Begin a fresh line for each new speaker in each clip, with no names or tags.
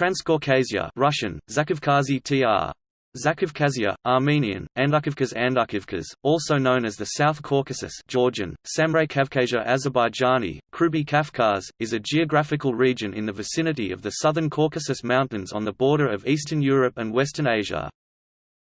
Transcaucasia Russian, Zakavkazi tr. Zakavkazia, Armenian, Andukivkaz Andukivkaz, also known as the South Caucasus Georgian, Samray Kavkazia Azerbaijani, Kruby Kafkaz, is a geographical region in the vicinity of the southern Caucasus Mountains on the border of Eastern Europe and Western Asia.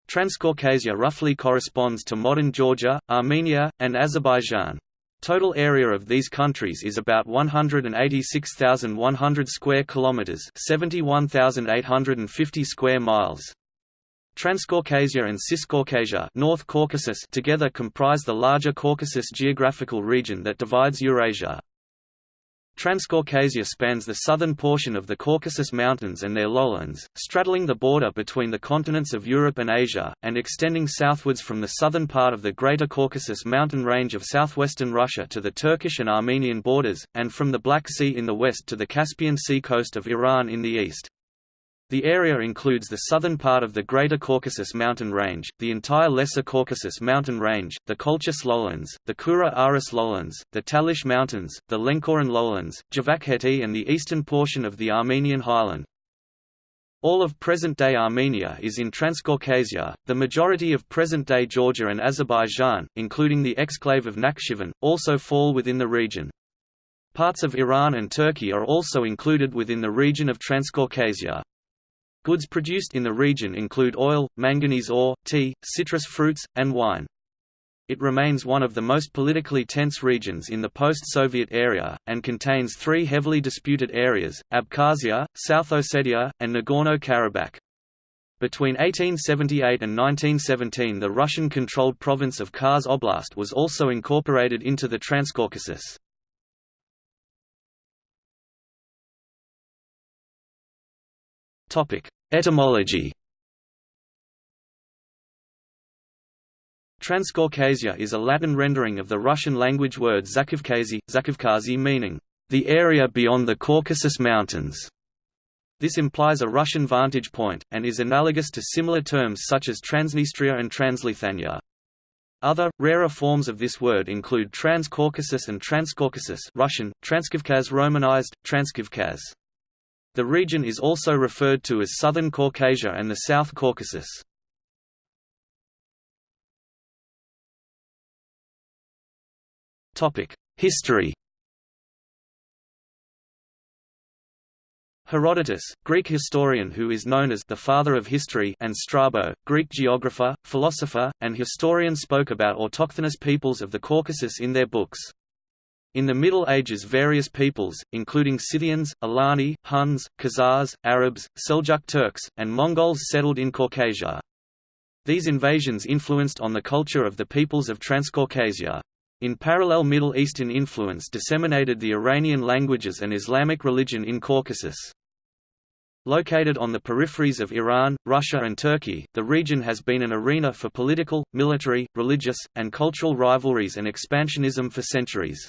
Transcaucasia roughly corresponds to modern Georgia, Armenia, and Azerbaijan. Total area of these countries is about 186,100 square kilometers, 71,850 square miles. Transcaucasia and Ciscaucasia North Caucasus together comprise the larger Caucasus geographical region that divides Eurasia. Transcaucasia spans the southern portion of the Caucasus Mountains and their lowlands, straddling the border between the continents of Europe and Asia, and extending southwards from the southern part of the Greater Caucasus mountain range of southwestern Russia to the Turkish and Armenian borders, and from the Black Sea in the west to the Caspian Sea coast of Iran in the east. The area includes the southern part of the Greater Caucasus mountain range, the entire Lesser Caucasus mountain range, the Colchis lowlands, the Kura-Aras lowlands, the Talysh mountains, the Lenkoran lowlands, Javakheti and the eastern portion of the Armenian highland. All of present-day Armenia is in Transcaucasia, the majority of present-day Georgia and Azerbaijan, including the exclave of Nakhchivan, also fall within the region. Parts of Iran and Turkey are also included within the region of Transcaucasia. Goods produced in the region include oil, manganese ore, tea, citrus fruits, and wine. It remains one of the most politically tense regions in the post-Soviet area, and contains three heavily disputed areas, Abkhazia, South Ossetia, and Nagorno-Karabakh. Between 1878 and 1917 the Russian-controlled province of Kars Oblast was also incorporated into the Transcaucasus. Etymology Transcaucasia is a Latin rendering of the Russian language word Zakavkazi, Zakavkazi meaning, the area beyond the Caucasus Mountains. This implies a Russian vantage point, and is analogous to similar terms such as Transnistria and Transleithania. Other, rarer forms of this word include Transcaucasus and Transcaucasus Russian, Transkavkaz Romanized, Transkavkaz. The region is also referred to as Southern Caucasia and the South Caucasus. History Herodotus, Greek historian who is known as the father of history and Strabo, Greek geographer, philosopher, and historian spoke about autochthonous peoples of the Caucasus in their books. In the Middle Ages various peoples, including Scythians, Alani, Huns, Khazars, Arabs, Seljuk Turks, and Mongols settled in Caucasia. These invasions influenced on the culture of the peoples of Transcaucasia. In parallel Middle Eastern influence disseminated the Iranian languages and Islamic religion in Caucasus. Located on the peripheries of Iran, Russia and Turkey, the region has been an arena for political, military, religious, and cultural rivalries and expansionism for centuries.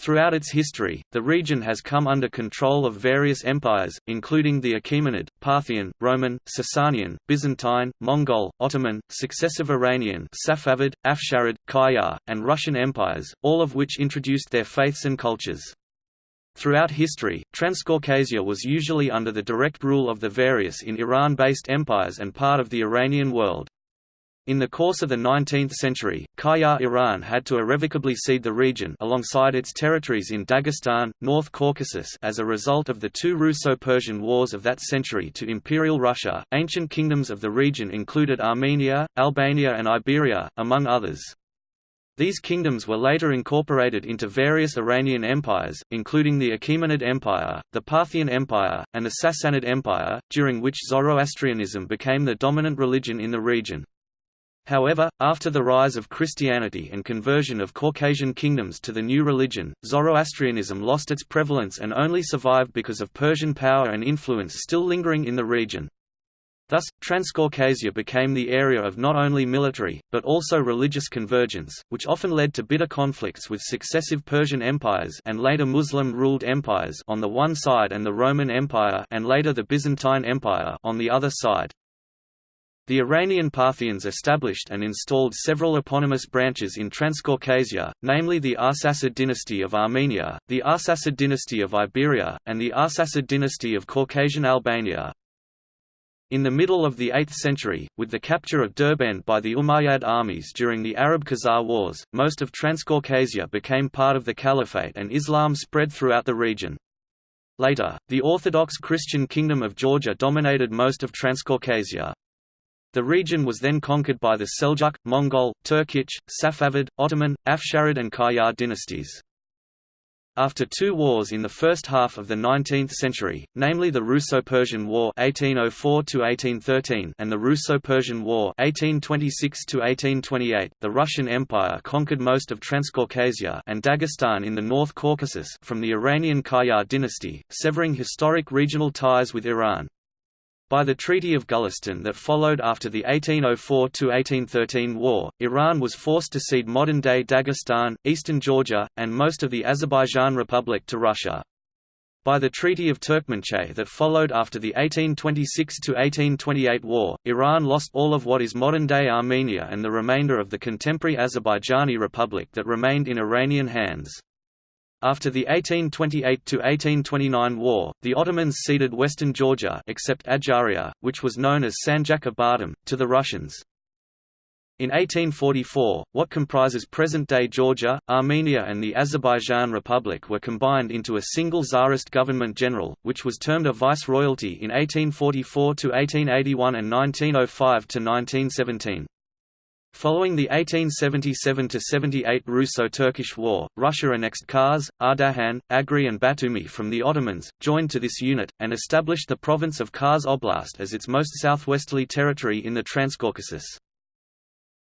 Throughout its history, the region has come under control of various empires, including the Achaemenid, Parthian, Roman, Sasanian, Byzantine, Mongol, Ottoman, successive Iranian Safavid, Afsharid, Qajar, and Russian empires, all of which introduced their faiths and cultures. Throughout history, Transcaucasia was usually under the direct rule of the various in Iran-based empires and part of the Iranian world. In the course of the 19th century, Qajar Iran had to irrevocably cede the region alongside its territories in Dagestan, North Caucasus as a result of the two Russo-Persian wars of that century to Imperial Russia. Ancient kingdoms of the region included Armenia, Albania and Iberia, among others. These kingdoms were later incorporated into various Iranian empires, including the Achaemenid Empire, the Parthian Empire, and the Sassanid Empire, during which Zoroastrianism became the dominant religion in the region. However, after the rise of Christianity and conversion of Caucasian kingdoms to the new religion, Zoroastrianism lost its prevalence and only survived because of Persian power and influence still lingering in the region. Thus, Transcaucasia became the area of not only military, but also religious convergence, which often led to bitter conflicts with successive Persian empires and later Muslim-ruled empires on the one side and the Roman Empire and later the Byzantine Empire on the other side. The Iranian Parthians established and installed several eponymous branches in Transcaucasia, namely the Arsacid dynasty of Armenia, the Arsacid dynasty of Iberia, and the Arsacid dynasty of Caucasian Albania. In the middle of the 8th century, with the capture of Derbent by the Umayyad armies during the Arab-Khazar Wars, most of Transcaucasia became part of the Caliphate and Islam spread throughout the region. Later, the Orthodox Christian Kingdom of Georgia dominated most of Transcaucasia. The region was then conquered by the Seljuk, Mongol, Turkic, Safavid, Ottoman, Afsharid and Qajar dynasties. After two wars in the first half of the 19th century, namely the Russo-Persian War (1804–1813) and the Russo-Persian War (1826–1828), the Russian Empire conquered most of Transcaucasia and Dagestan in the North Caucasus from the Iranian Qajar dynasty, severing historic regional ties with Iran. By the Treaty of Gulistan that followed after the 1804–1813 war, Iran was forced to cede modern-day Dagestan, eastern Georgia, and most of the Azerbaijan Republic to Russia. By the Treaty of Turkmenchay that followed after the 1826–1828 war, Iran lost all of what is modern-day Armenia and the remainder of the contemporary Azerbaijani Republic that remained in Iranian hands. After the 1828–1829 war, the Ottomans ceded western Georgia except Adjaria, which was known as Sanjak of Bardam, to the Russians. In 1844, what comprises present-day Georgia, Armenia and the Azerbaijan Republic were combined into a single Tsarist government general, which was termed a viceroyalty in 1844–1881 and 1905–1917. Following the 1877–78 Russo-Turkish War, Russia annexed Kars, Ardahan, Agri and Batumi from the Ottomans, joined to this unit, and established the province of Kars Oblast as its most southwesterly territory in the Transcaucasus.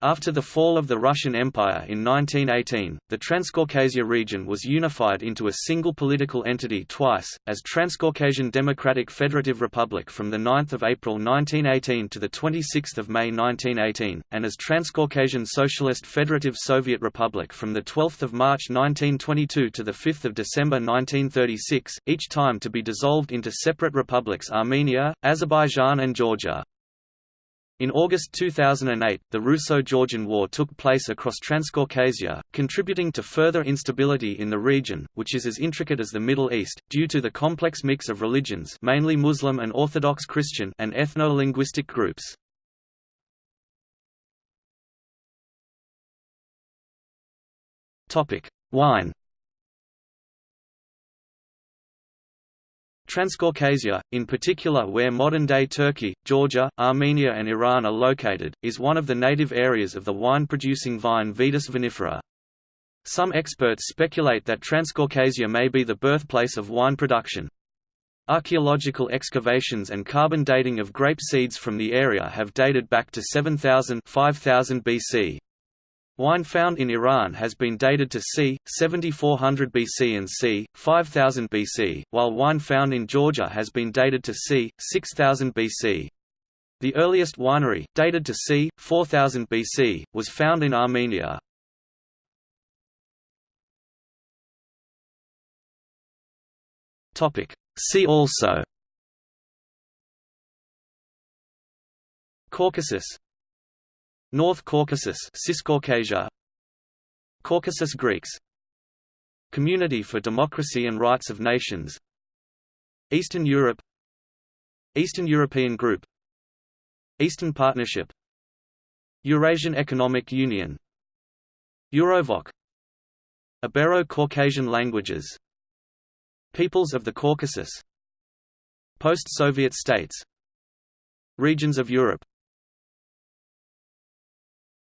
After the fall of the Russian Empire in 1918, the Transcaucasia region was unified into a single political entity twice, as Transcaucasian Democratic Federative Republic from 9 April 1918 to 26 May 1918, and as Transcaucasian Socialist Federative Soviet Republic from 12 March 1922 to 5 December 1936, each time to be dissolved into separate republics Armenia, Azerbaijan and Georgia. In August 2008, the Russo-Georgian War took place across Transcaucasia, contributing to further instability in the region, which is as intricate as the Middle East, due to the complex mix of religions mainly Muslim and Orthodox Christian and ethno-linguistic groups. Wine Transcaucasia, in particular where modern-day Turkey, Georgia, Armenia and Iran are located, is one of the native areas of the wine-producing vine Vitis vinifera. Some experts speculate that Transcaucasia may be the birthplace of wine production. Archaeological excavations and carbon dating of grape seeds from the area have dated back to 7000 5000 BC. Wine found in Iran has been dated to c. 7400 BC and c. 5000 BC, while wine found in Georgia has been dated to c. 6000 BC. The earliest winery, dated to c. 4000 BC, was found in Armenia. See also Caucasus North Caucasus Ciscaucasia. Caucasus Greeks. Community for Democracy and Rights of Nations. Eastern Europe. Eastern European Group. Eastern Partnership. Eurasian Economic Union. Eurovoc Ibero-Caucasian languages. Peoples of the Caucasus. Post-Soviet states. Regions of Europe